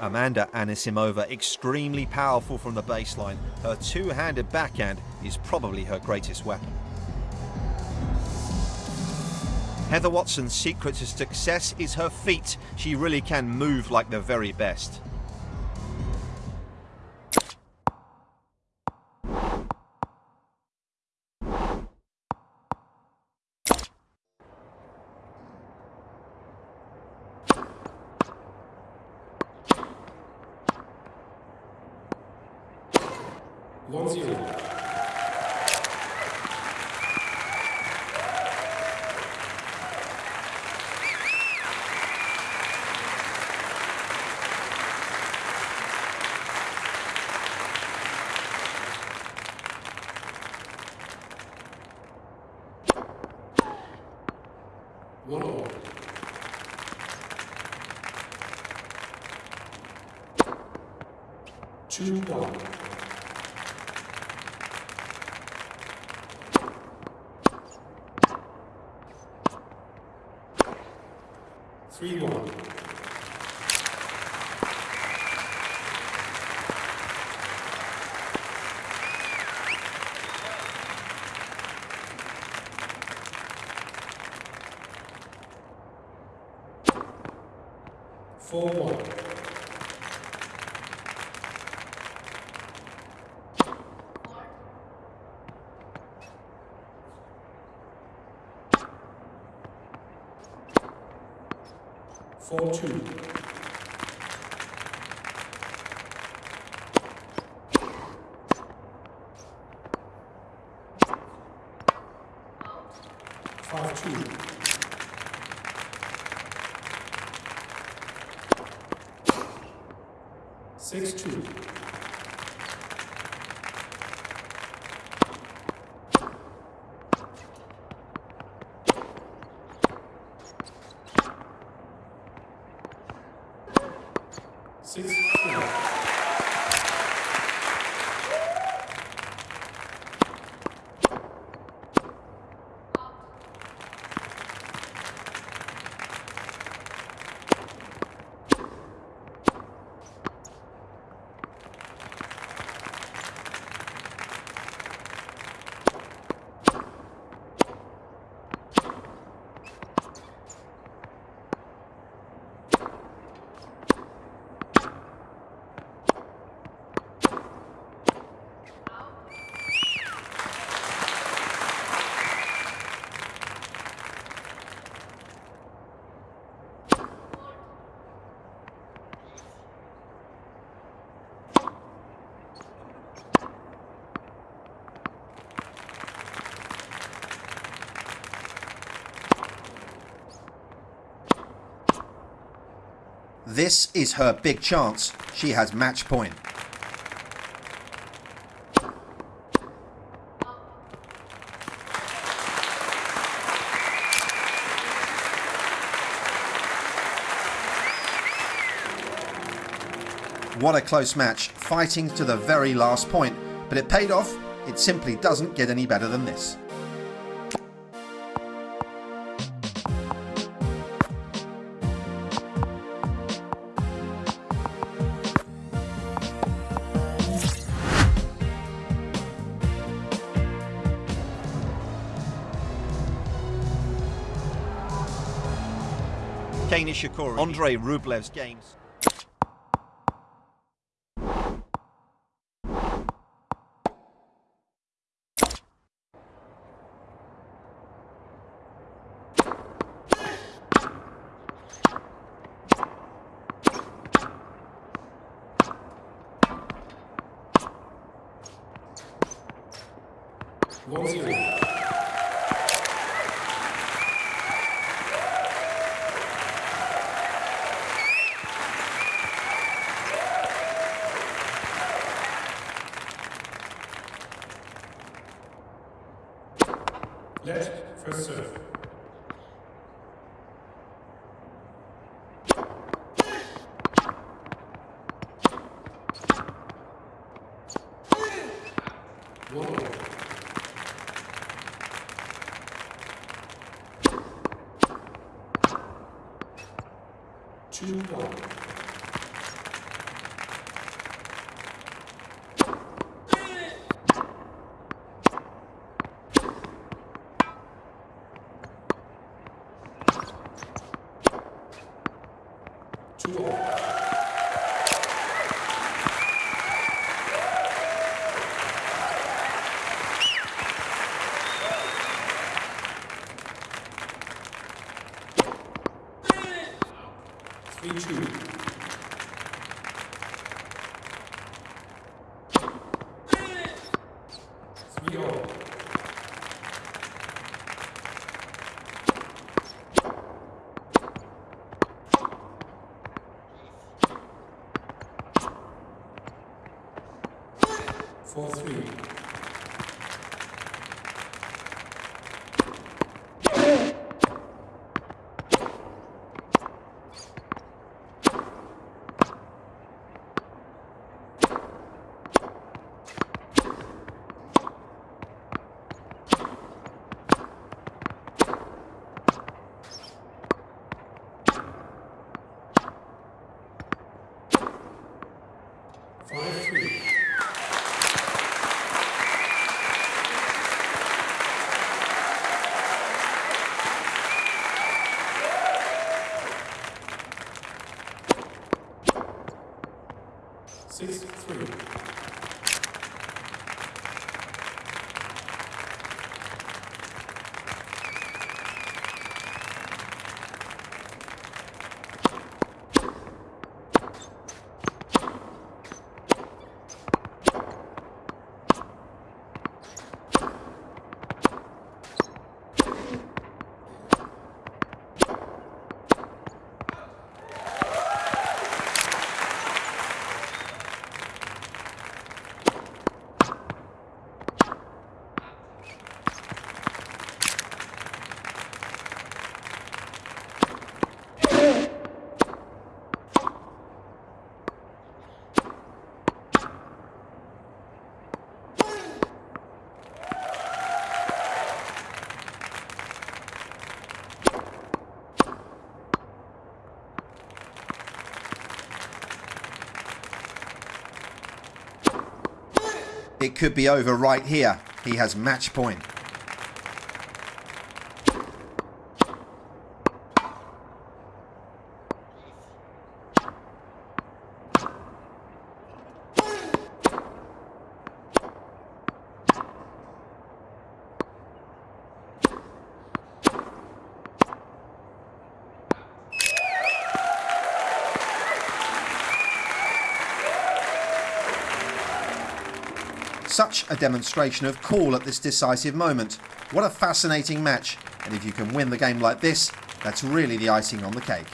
Amanda Anisimova, extremely powerful from the baseline. Her two-handed backhand is probably her greatest weapon. Heather Watson's secret to success is her feet. She really can move like the very best. 1-0. 원호 주인공 3 1. Four one. Four two. This is her big chance. She has match point. What a close match, fighting to the very last point, but it paid off. It simply doesn't get any better than this. Kei Nishikori, Andrei Rublev's games. One zero. debt for service. Two one. 22次郎 It could be over right here. He has match point. Such a demonstration of cool at this decisive moment. What a fascinating match. And if you can win the game like this, that's really the icing on the cake.